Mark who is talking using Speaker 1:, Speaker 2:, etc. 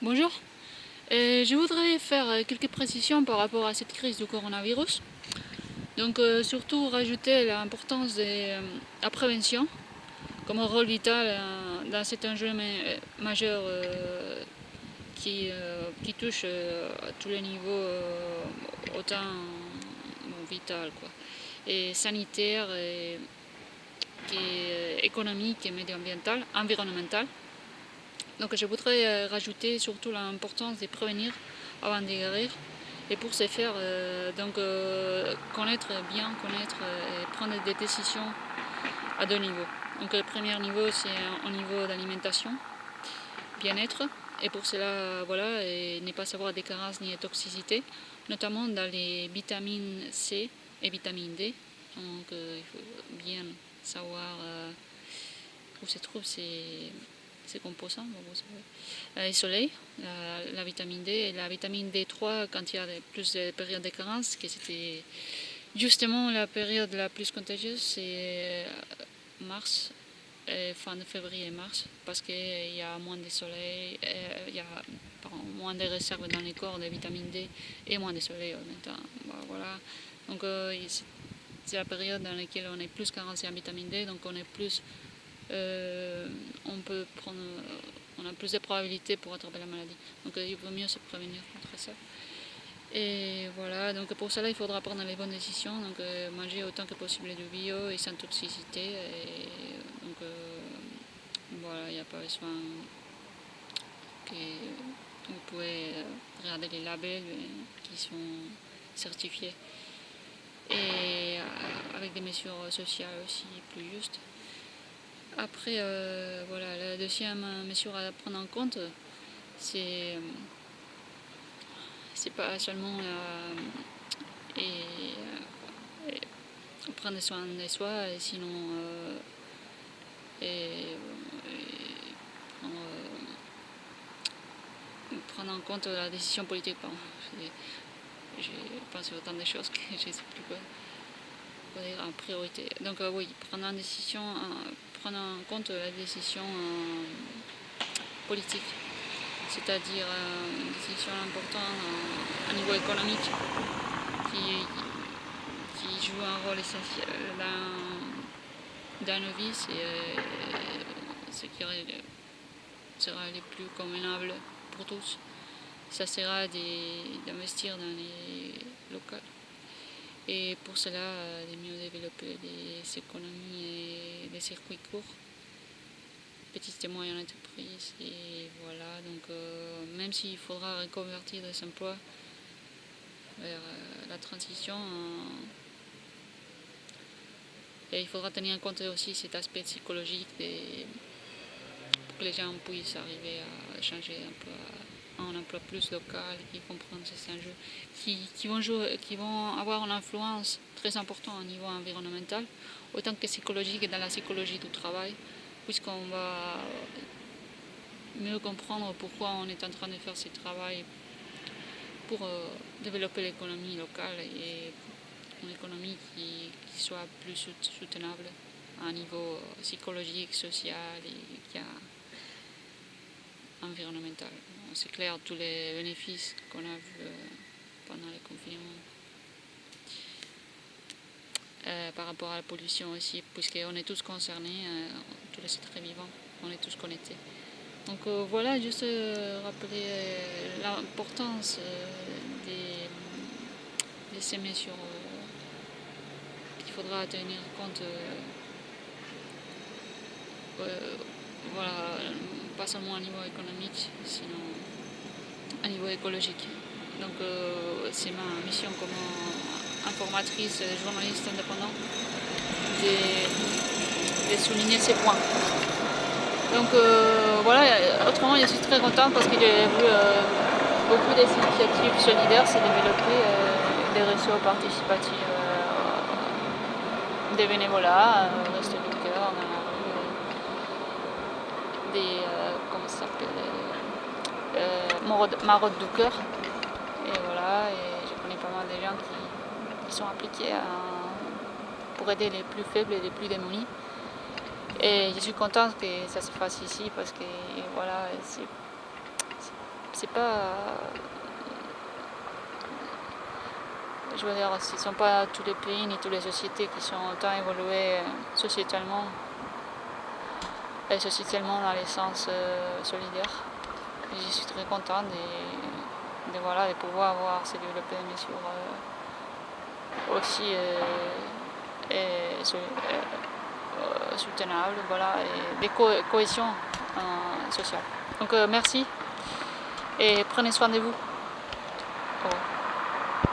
Speaker 1: Bonjour, euh, je voudrais faire euh, quelques précisions par rapport à cette crise du coronavirus. Donc euh, surtout rajouter l'importance de la prévention comme un rôle vital dans cet enjeu majeur qui, touche à tous les niveaux autant vital sanitaire, et, économique et environnemental. Donc je voudrais euh, rajouter surtout l'importance de prévenir avant de guérir. Et pour ce faire, euh, donc, euh, connaître, bien connaître et prendre des décisions à deux niveaux. Donc le premier niveau, c'est au niveau d'alimentation, bien-être. Et pour cela, voilà, ne pas savoir des carences ni des toxicités, notamment dans les vitamines C et vitamine D. Donc il faut bien savoir où se trouvent ces c'est composants. Le euh, soleil, la, vitamine D et la vitamine D3 quand il y a plus de périodes de carence, que c'était justement la période la plus contagieuse, c'est euh, mars, fin de février et mars, parce qu'il y a moins de soleil, euh, il y a moins de réserves dans les corps de vitamine D et moins de soleil en même temps. Voilà. Donc c'est la période dans laquelle on est plus carencé en vitamine D, donc on est plus euh, on peut prendre, on a plus de probabilités pour attraper la maladie. Donc euh, il vaut mieux se prévenir contre ça. Et voilà, donc pour cela il faudra prendre les bonnes décisions, donc euh, manger autant que possible de bio et sans toxicité. Et, donc voilà, il n'y a pas besoin que vous pouvez regarder les labels qui sont certifiés. Et avec des mesures sociales aussi plus justes. Après, euh, voilà, la deuxième mesure à prendre en compte, c'est euh, c'est pas seulement et, prendre soin de soi, sinon et, prendre, en compte la décision politique. J'ai pensé autant de choses que je ne sais plus quoi, dire en priorité. Donc euh, oui, prendre une décision en compte la décision euh, politique, c'est-à-dire euh, une décision importante à niveau économique qui, joue un rôle essentiel dans, dans nos vies, c'est euh, ce qui sera le plus convenable pour tous. Ça sera d'investir dans les locales. Et pour cela, de mieux développer des économies et des circuits courts, petites et moyennes entreprises. Et voilà, donc euh, même s'il faudra reconvertir des emplois vers euh, la transition, euh, et il faudra tenir en compte aussi cet aspect psychologique pour que les gens puissent arriver à changer peu un emploi plus local, qui comprennent ces enjeux, qui, qui, vont qui vont avoir une influence très importante au niveau environnemental, autant que psychologique dans la psychologie du travail, puisqu'on va mieux comprendre pourquoi on est en train de faire ce travail pour euh, développer l'économie locale et une économie qui, soit plus soutenable à un niveau psychologique, social et environnemental c'est clair tous les bénéfices qu'on a vus euh, pendant le confinement. Euh, par rapport à la pollution aussi, puisqu'on est tous concernés, euh, tous les êtres vivants, on est tous connectés. Donc voilà, juste rappeler l'importance de, ces mesures qu'il faudra tenir compte. voilà, pas seulement au niveau économique, sinon à niveau écologique. Donc euh, c'est ma mission comme informatrice, journaliste indépendante, de, souligner ces points. Donc euh, voilà, autrement je suis très contente parce que j'ai vu euh, beaucoup d'initiatives solidaires se développer, des réseaux participatifs, des bénévolats, Reste du cœur, des, comment ça s'appelle euh, route du cœur. Et voilà, et je connais pas mal de gens qui, sont appliqués pour aider les plus faibles et les plus démunis. Et je suis contente que ça se fasse ici parce que voilà, c'est pas je veux dire, ce ne sont pas tous les pays ni toutes les sociétés qui sont autant évoluées sociétalement et sociétalement dans les sens euh, solidaires. J'y suis très contente de, voilà, de pouvoir avoir des mesures euh, aussi euh, et, soutenables voilà, et des cohésions sociales. Donc merci et prenez soin de vous.